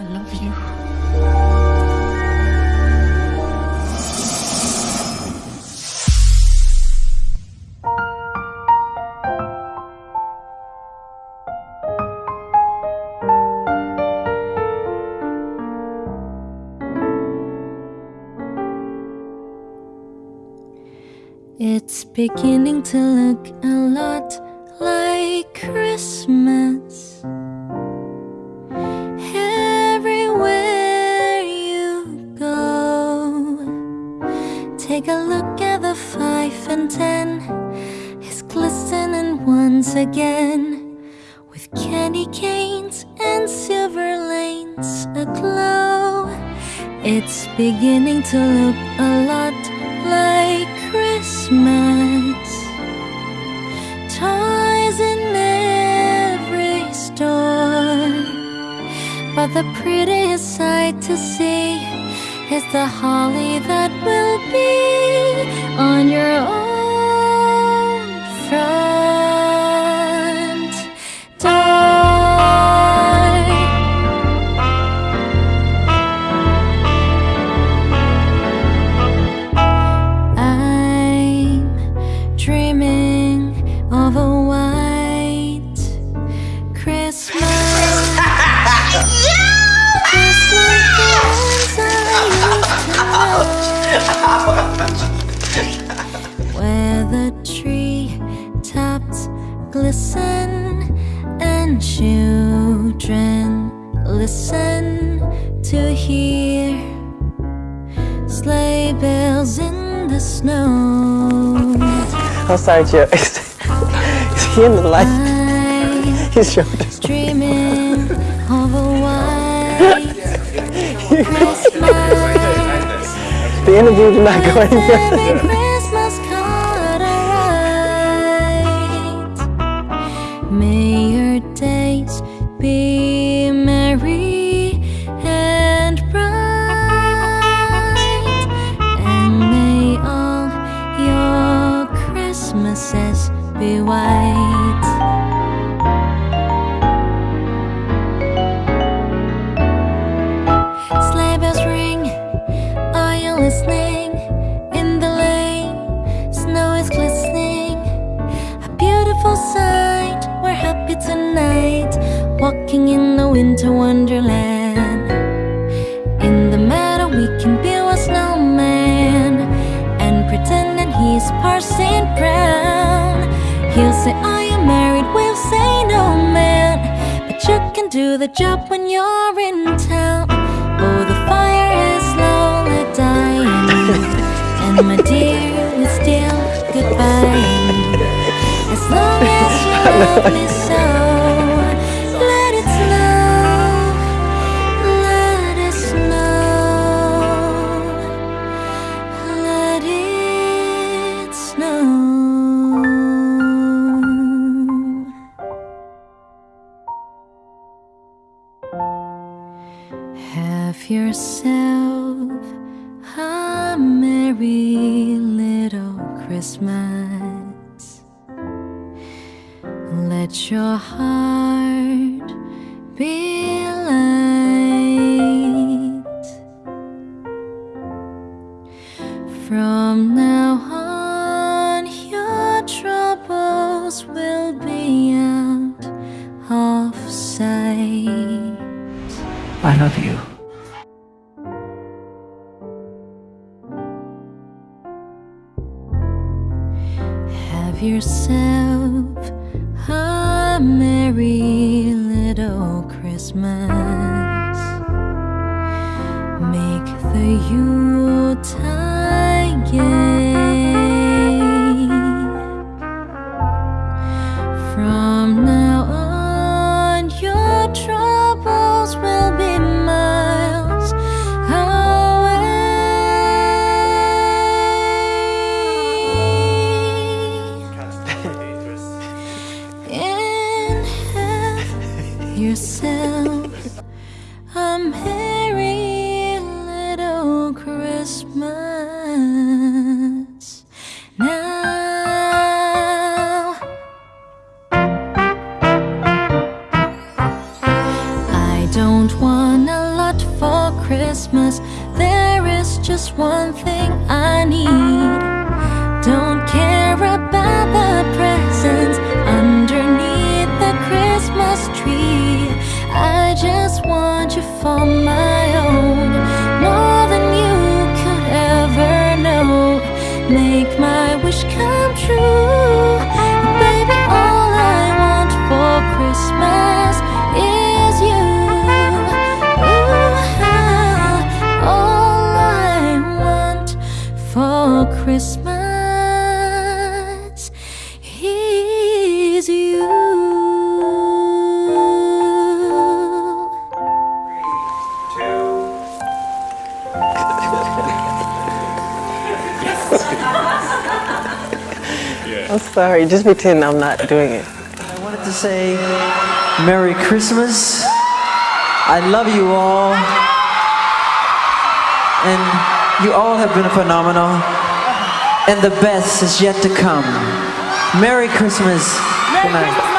I love you. It's beginning to look a lot like Christmas. Once again with candy canes and silver lanes aglow. It's beginning to look a lot like Christmas. Toys in every store. But the prettiest sight to see is the holly that will Where the tree tops glisten and children listen to hear sleigh bells in the snow. I'm sorry, Joe. Is, he in the light? His shoulders. The interview did not go any Every further. Christmas card May your days be walking in the winter wonderland. In the meadow, we can build a snowman and pretend that he's Parson Brown. He'll say, Are you married? We'll say, No, man. But you can do the job when you're in town. Oh, the fire is slowly dying. and my dear, it's still goodbye. As long as you love me so, Have yourself a merry little Christmas. Let your heart be light. From now on, your troubles will be out of sight. I love you. Yourself a merry little Christmas. Make the Yuletide is just one thing I need. Don't care about the presents underneath the Christmas tree. I just want you for my sorry. Just pretend I'm not doing it. I wanted to say Merry Christmas. I love you all. And you all have been phenomenal. And the best is yet to come. Merry Christmas. Good night. Because